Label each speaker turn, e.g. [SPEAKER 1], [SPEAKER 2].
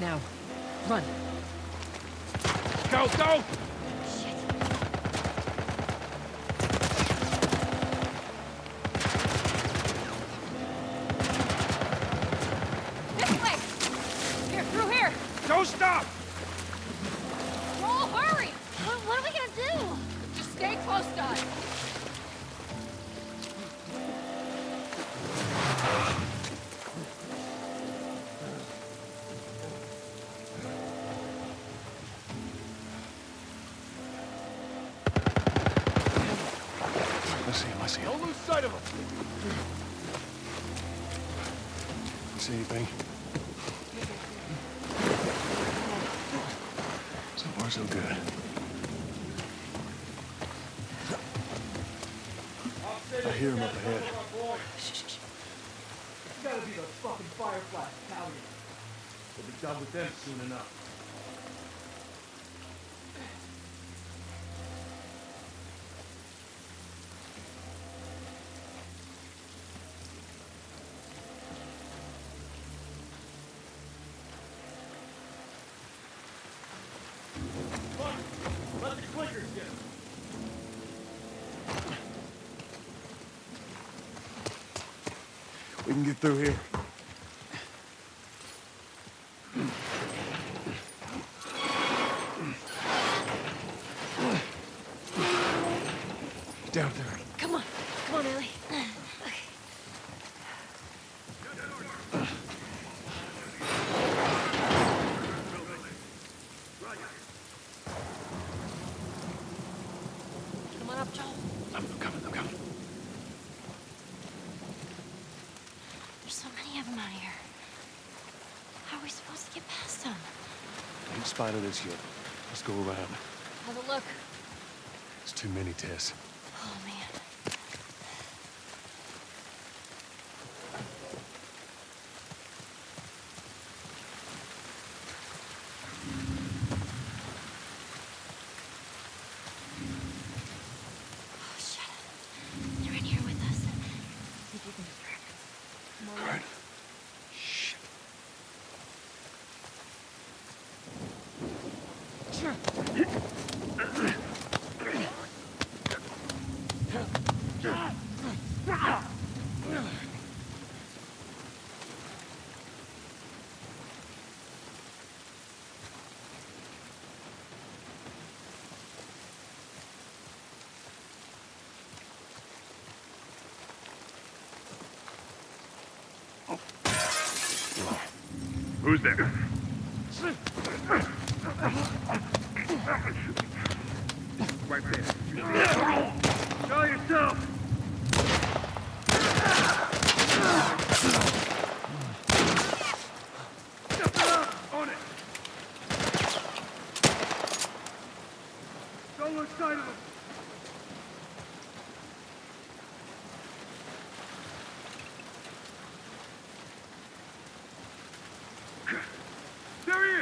[SPEAKER 1] Now, run.
[SPEAKER 2] Go, go!
[SPEAKER 3] This way! Here, through here!
[SPEAKER 2] Don't stop!
[SPEAKER 3] Joel, hurry! What, what are we gonna do? Just stay close to us.
[SPEAKER 2] Sight of him!
[SPEAKER 4] See anything? So far, so good. I hear him up ahead. Shh, shh, shh.
[SPEAKER 2] gotta be the fucking Firefly Battalion. We'll be done with them soon enough.
[SPEAKER 4] We can get through here. Down there.
[SPEAKER 3] Come on. Come on, Ellie. Come on up, Joel.
[SPEAKER 4] I'm coming, I'm coming.
[SPEAKER 3] There's so many of them out here. How are we supposed to get past them?
[SPEAKER 4] Ain't spotted this yet. Let's go around.
[SPEAKER 3] Have a look.
[SPEAKER 4] It's too many, Tess.
[SPEAKER 3] Oh, man. Oh, shut up. They're in here with us. See if you can distract them. Come on.
[SPEAKER 4] All right. Shit.
[SPEAKER 2] Who's there? Right there. Show yourself! On of There he